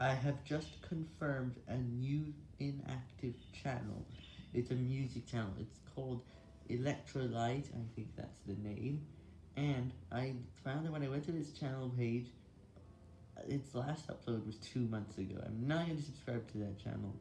I have just confirmed a new inactive channel. It's a music channel. It's called Electrolyte, I think that's the name. And I found that when I went to this channel page, uh, its last upload was two months ago. I'm not going to subscribe to that channel.